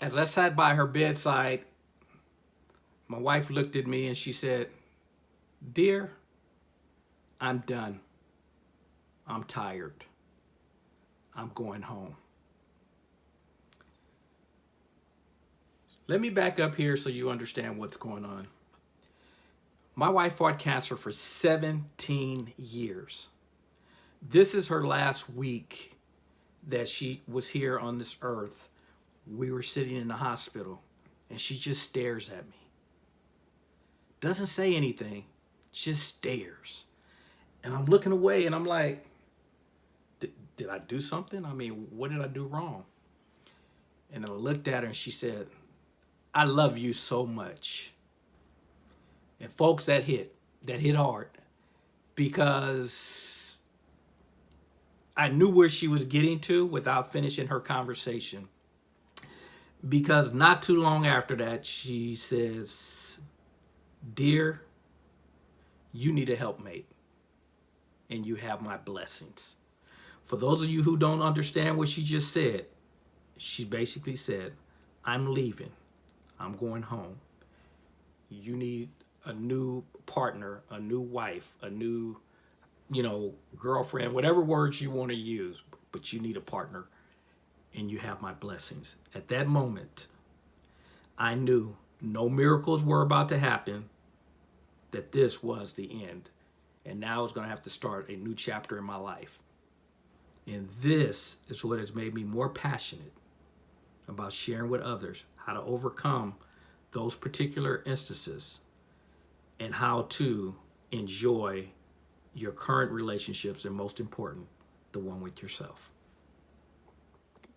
As I sat by her bedside, my wife looked at me and she said, Dear, I'm done. I'm tired. I'm going home. Let me back up here so you understand what's going on. My wife fought cancer for 17 years. This is her last week that she was here on this earth. We were sitting in the hospital and she just stares at me. Doesn't say anything, just stares. And I'm looking away and I'm like, did I do something? I mean, what did I do wrong? And I looked at her and she said, I love you so much. And folks, that hit, that hit hard because I knew where she was getting to without finishing her conversation. Because not too long after that, she says, Dear, you need a helpmate and you have my blessings. For those of you who don't understand what she just said, she basically said, I'm leaving. I'm going home. You need a new partner, a new wife, a new, you know, girlfriend, whatever words you want to use, but you need a partner and you have my blessings. At that moment, I knew no miracles were about to happen, that this was the end. And now I was going to have to start a new chapter in my life. And this is what has made me more passionate about sharing with others how to overcome those particular instances and how to enjoy your current relationships and most important, the one with yourself.